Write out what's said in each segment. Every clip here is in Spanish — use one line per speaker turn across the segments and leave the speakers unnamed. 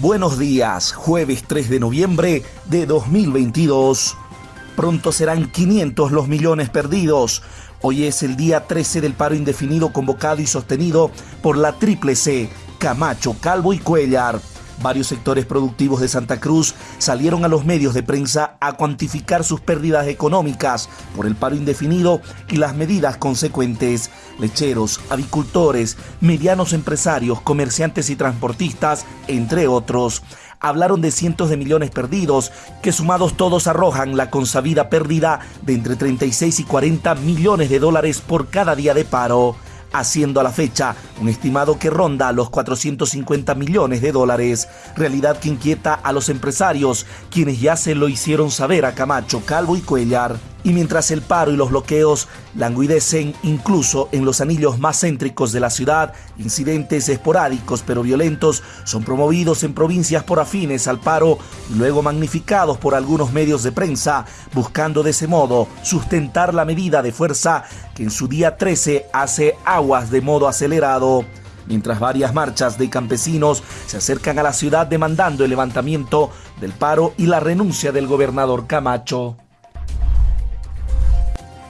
buenos días. Jueves 3 de noviembre de 2022. Pronto serán 500 los millones perdidos. Hoy es el día 13 del paro indefinido convocado y sostenido por la Triple C, Camacho, Calvo y Cuellar. Varios sectores productivos de Santa Cruz salieron a los medios de prensa a cuantificar sus pérdidas económicas por el paro indefinido y las medidas consecuentes. Lecheros, avicultores, medianos empresarios, comerciantes y transportistas, entre otros hablaron de cientos de millones perdidos, que sumados todos arrojan la consabida pérdida de entre 36 y 40 millones de dólares por cada día de paro haciendo a la fecha un estimado que ronda los 450 millones de dólares, realidad que inquieta a los empresarios, quienes ya se lo hicieron saber a Camacho, Calvo y Cuellar. Y mientras el paro y los bloqueos languidecen incluso en los anillos más céntricos de la ciudad, incidentes esporádicos pero violentos son promovidos en provincias por afines al paro y luego magnificados por algunos medios de prensa, buscando de ese modo sustentar la medida de fuerza que en su día 13 hace aguas de modo acelerado mientras varias marchas de campesinos se acercan a la ciudad demandando el levantamiento del paro y la renuncia del gobernador Camacho.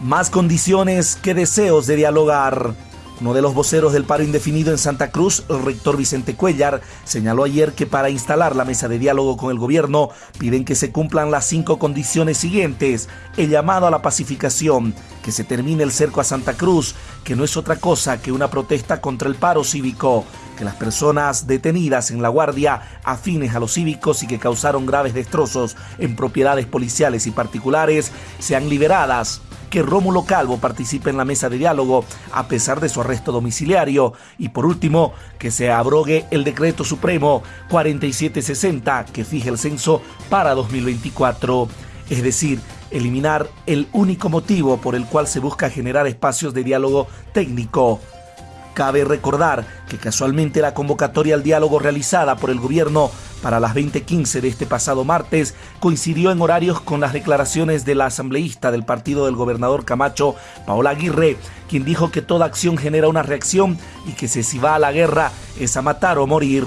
Más condiciones que deseos de dialogar. Uno de los voceros del paro indefinido en Santa Cruz, el rector Vicente Cuellar, señaló ayer que para instalar la mesa de diálogo con el gobierno piden que se cumplan las cinco condiciones siguientes. El llamado a la pacificación, que se termine el cerco a Santa Cruz, que no es otra cosa que una protesta contra el paro cívico, que las personas detenidas en la guardia afines a los cívicos y que causaron graves destrozos en propiedades policiales y particulares sean liberadas que Rómulo Calvo participe en la mesa de diálogo a pesar de su arresto domiciliario. Y por último que se abrogue el decreto supremo 4760 que fije el censo para 2024, es decir, eliminar el único motivo por el cual se busca generar espacios de diálogo técnico. Cabe recordar que casualmente la convocatoria al diálogo realizada por el gobierno para las 20:15 de este pasado martes coincidió en horarios con las declaraciones de la asambleísta del partido del gobernador Camacho, Paola Aguirre, quien dijo que toda acción genera una reacción y que si va a la guerra es a matar o morir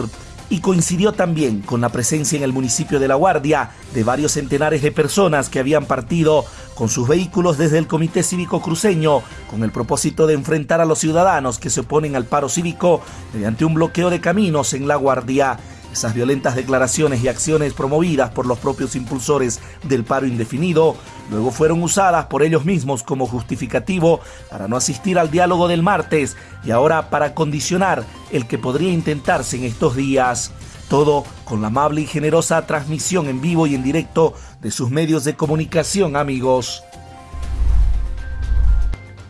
y coincidió también con la presencia en el municipio de La Guardia de varios centenares de personas que habían partido con sus vehículos desde el Comité Cívico Cruceño con el propósito de enfrentar a los ciudadanos que se oponen al paro cívico mediante un bloqueo de caminos en La Guardia. Esas violentas declaraciones y acciones promovidas por los propios impulsores del paro indefinido luego fueron usadas por ellos mismos como justificativo para no asistir al diálogo del martes y ahora para condicionar el que podría intentarse en estos días. Todo con la amable y generosa transmisión en vivo y en directo de sus medios de comunicación, amigos.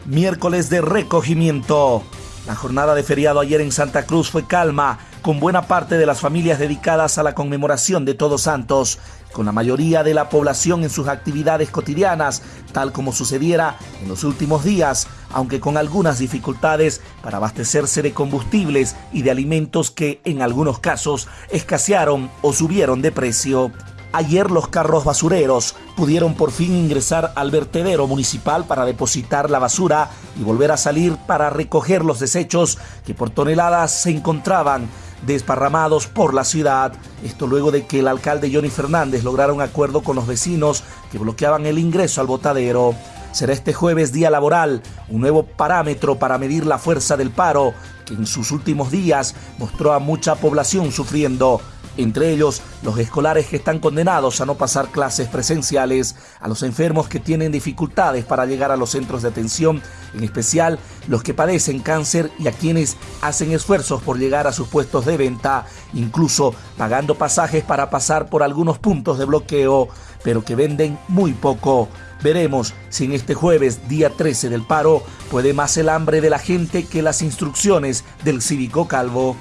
Miércoles de recogimiento. La jornada de feriado ayer en Santa Cruz fue calma con buena parte de las familias dedicadas a la conmemoración de Todos Santos, con la mayoría de la población en sus actividades cotidianas, tal como sucediera en los últimos días, aunque con algunas dificultades para abastecerse de combustibles y de alimentos que en algunos casos escasearon o subieron de precio. Ayer los carros basureros pudieron por fin ingresar al vertedero municipal para depositar la basura y volver a salir para recoger los desechos que por toneladas se encontraban desparramados por la ciudad. Esto luego de que el alcalde Johnny Fernández lograra un acuerdo con los vecinos que bloqueaban el ingreso al botadero. Será este jueves día laboral, un nuevo parámetro para medir la fuerza del paro, que en sus últimos días mostró a mucha población sufriendo entre ellos los escolares que están condenados a no pasar clases presenciales, a los enfermos que tienen dificultades para llegar a los centros de atención, en especial los que padecen cáncer y a quienes hacen esfuerzos por llegar a sus puestos de venta, incluso pagando pasajes para pasar por algunos puntos de bloqueo, pero que venden muy poco. Veremos si en este jueves, día 13 del paro, puede más el hambre de la gente que las instrucciones del cívico calvo.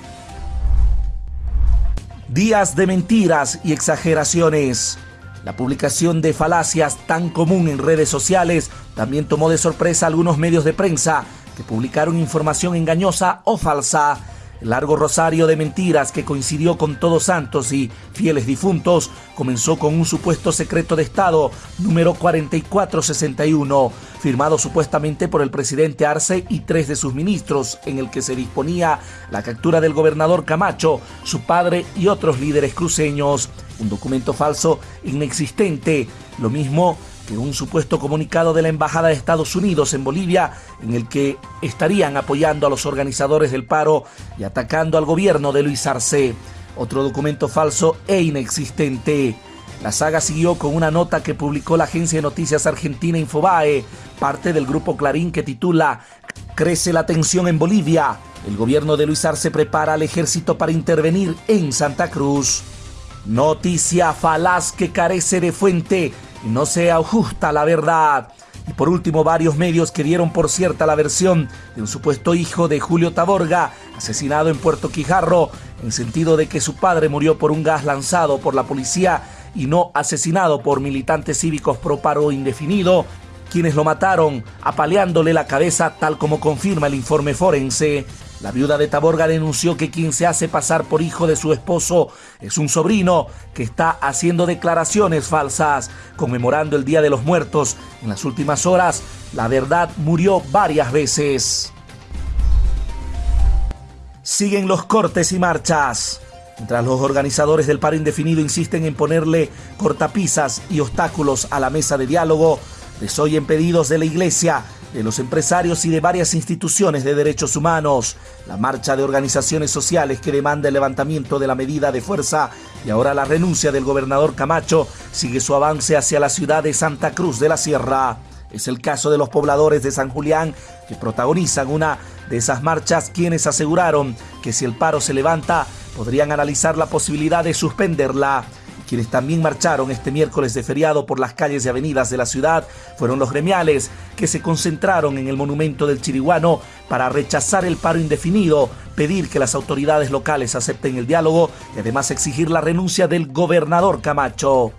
Días de mentiras y exageraciones. La publicación de falacias tan común en redes sociales también tomó de sorpresa a algunos medios de prensa que publicaron información engañosa o falsa. Largo rosario de mentiras que coincidió con Todos Santos y fieles difuntos comenzó con un supuesto secreto de Estado número 4461 firmado supuestamente por el presidente Arce y tres de sus ministros, en el que se disponía la captura del gobernador Camacho, su padre y otros líderes cruceños. Un documento falso inexistente, lo mismo que un supuesto comunicado de la Embajada de Estados Unidos en Bolivia en el que estarían apoyando a los organizadores del paro y atacando al gobierno de Luis Arce. Otro documento falso e inexistente. La saga siguió con una nota que publicó la agencia de noticias argentina Infobae, parte del grupo Clarín que titula Crece la tensión en Bolivia. El gobierno de Luis Arce prepara al ejército para intervenir en Santa Cruz. Noticia falaz que carece de fuente y no sea justa la verdad. Y por último, varios medios que dieron por cierta la versión de un supuesto hijo de Julio Taborga, asesinado en Puerto Quijarro, en sentido de que su padre murió por un gas lanzado por la policía y no asesinado por militantes cívicos pro paro indefinido, quienes lo mataron apaleándole la cabeza tal como confirma el informe forense. La viuda de Taborga denunció que quien se hace pasar por hijo de su esposo es un sobrino que está haciendo declaraciones falsas, conmemorando el Día de los Muertos. En las últimas horas, la verdad murió varias veces. Siguen los cortes y marchas. Mientras los organizadores del paro indefinido insisten en ponerle cortapisas y obstáculos a la mesa de diálogo, desoyen pedidos de la iglesia de los empresarios y de varias instituciones de derechos humanos, la marcha de organizaciones sociales que demanda el levantamiento de la medida de fuerza y ahora la renuncia del gobernador Camacho sigue su avance hacia la ciudad de Santa Cruz de la Sierra. Es el caso de los pobladores de San Julián que protagonizan una de esas marchas quienes aseguraron que si el paro se levanta podrían analizar la posibilidad de suspenderla. Quienes también marcharon este miércoles de feriado por las calles y avenidas de la ciudad fueron los gremiales que se concentraron en el monumento del Chiriguano para rechazar el paro indefinido, pedir que las autoridades locales acepten el diálogo y además exigir la renuncia del gobernador Camacho.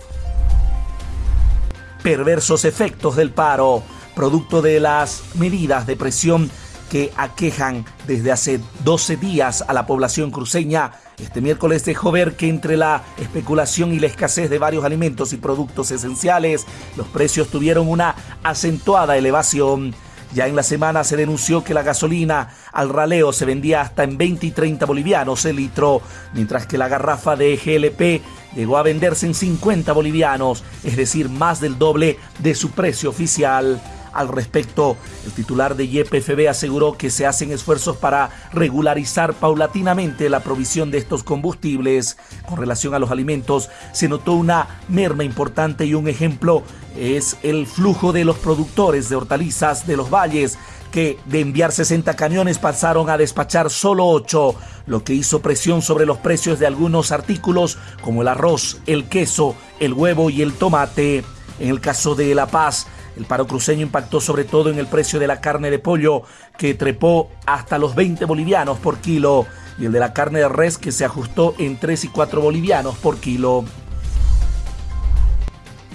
Perversos efectos del paro, producto de las medidas de presión que aquejan desde hace 12 días a la población cruceña. Este miércoles dejó ver que entre la especulación y la escasez de varios alimentos y productos esenciales, los precios tuvieron una acentuada elevación. Ya en la semana se denunció que la gasolina al raleo se vendía hasta en 20 y 30 bolivianos el litro, mientras que la garrafa de GLP llegó a venderse en 50 bolivianos, es decir, más del doble de su precio oficial. Al respecto, el titular de YPFB aseguró que se hacen esfuerzos para regularizar paulatinamente la provisión de estos combustibles. Con relación a los alimentos, se notó una merma importante y un ejemplo es el flujo de los productores de hortalizas de los valles que de enviar 60 camiones pasaron a despachar solo 8, lo que hizo presión sobre los precios de algunos artículos como el arroz, el queso, el huevo y el tomate. En el caso de La Paz, el paro cruceño impactó sobre todo en el precio de la carne de pollo, que trepó hasta los 20 bolivianos por kilo, y el de la carne de res, que se ajustó en 3 y 4 bolivianos por kilo.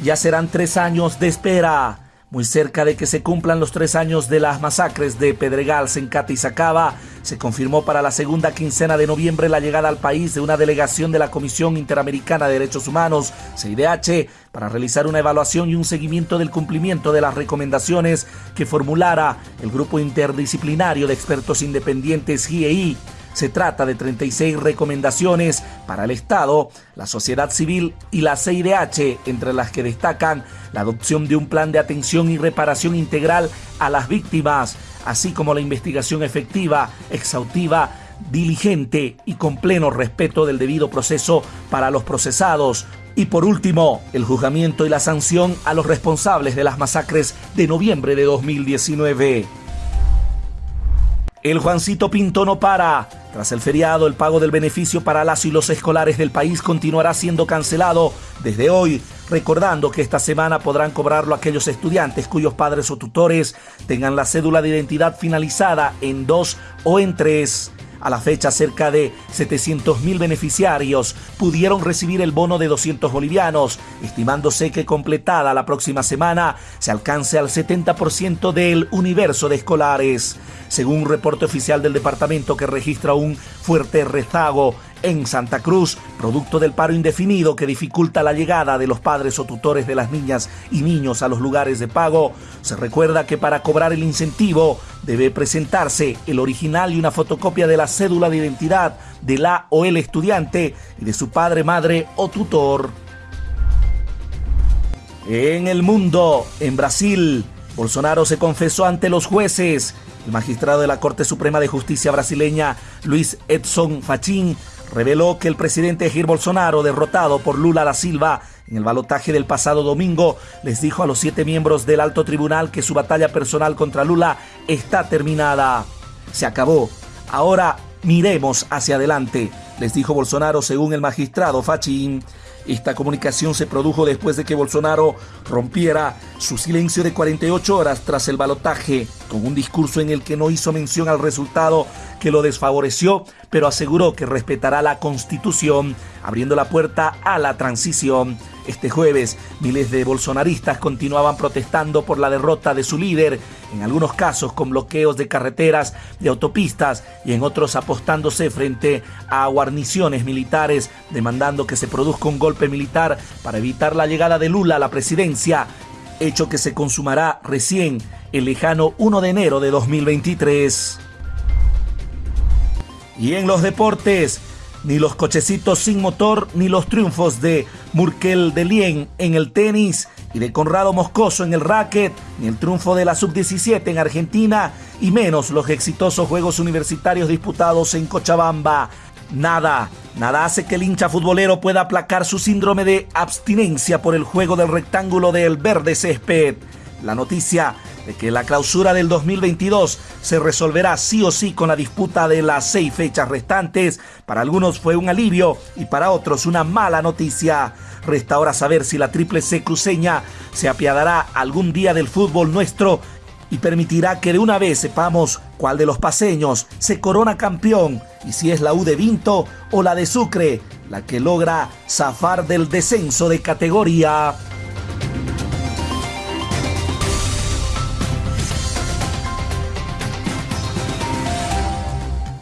Ya serán tres años de espera. Muy cerca de que se cumplan los tres años de las masacres de Pedregal, Sencata y Sacaba, se confirmó para la segunda quincena de noviembre la llegada al país de una delegación de la Comisión Interamericana de Derechos Humanos, CIDH, para realizar una evaluación y un seguimiento del cumplimiento de las recomendaciones que formulara el Grupo Interdisciplinario de Expertos Independientes GIEI se trata de 36 recomendaciones para el Estado, la sociedad civil y la CIDH, entre las que destacan la adopción de un plan de atención y reparación integral a las víctimas, así como la investigación efectiva, exhaustiva, diligente y con pleno respeto del debido proceso para los procesados. Y por último, el juzgamiento y la sanción a los responsables de las masacres de noviembre de 2019. El Juancito Pinto no para. Tras el feriado, el pago del beneficio para las y los escolares del país continuará siendo cancelado desde hoy, recordando que esta semana podrán cobrarlo aquellos estudiantes cuyos padres o tutores tengan la cédula de identidad finalizada en dos o en tres. A la fecha, cerca de 700.000 beneficiarios pudieron recibir el bono de 200 bolivianos, estimándose que completada la próxima semana se alcance al 70% del universo de escolares. Según un reporte oficial del departamento que registra un fuerte rezago en Santa Cruz, producto del paro indefinido que dificulta la llegada de los padres o tutores de las niñas y niños a los lugares de pago. Se recuerda que para cobrar el incentivo debe presentarse el original y una fotocopia de la cédula de identidad de la o el estudiante y de su padre, madre o tutor. En el mundo, en Brasil, Bolsonaro se confesó ante los jueces. El magistrado de la Corte Suprema de Justicia brasileña, Luis Edson Fachin, reveló que el presidente Jair Bolsonaro, derrotado por Lula da Silva en el balotaje del pasado domingo, les dijo a los siete miembros del alto tribunal que su batalla personal contra Lula está terminada. Se acabó. Ahora miremos hacia adelante, les dijo Bolsonaro según el magistrado Fachin. Esta comunicación se produjo después de que Bolsonaro rompiera su silencio de 48 horas tras el balotaje, con un discurso en el que no hizo mención al resultado que lo desfavoreció, pero aseguró que respetará la constitución, abriendo la puerta a la transición. Este jueves, miles de bolsonaristas continuaban protestando por la derrota de su líder, en algunos casos con bloqueos de carreteras, de autopistas y en otros apostándose frente a guarniciones militares, demandando que se produzca un golpe militar para evitar la llegada de Lula a la presidencia, hecho que se consumará recién el lejano 1 de enero de 2023. Y en los deportes, ni los cochecitos sin motor, ni los triunfos de Murkel de Lien en el tenis y de Conrado Moscoso en el racket, ni el triunfo de la sub-17 en Argentina, y menos los exitosos Juegos Universitarios disputados en Cochabamba. Nada, nada hace que el hincha futbolero pueda aplacar su síndrome de abstinencia por el juego del rectángulo del verde césped. La noticia de que la clausura del 2022 se resolverá sí o sí con la disputa de las seis fechas restantes, para algunos fue un alivio y para otros una mala noticia. Resta ahora saber si la triple C cruceña se apiadará algún día del fútbol nuestro y permitirá que de una vez sepamos cuál de los paseños se corona campeón y si es la U de Vinto o la de Sucre, la que logra zafar del descenso de categoría.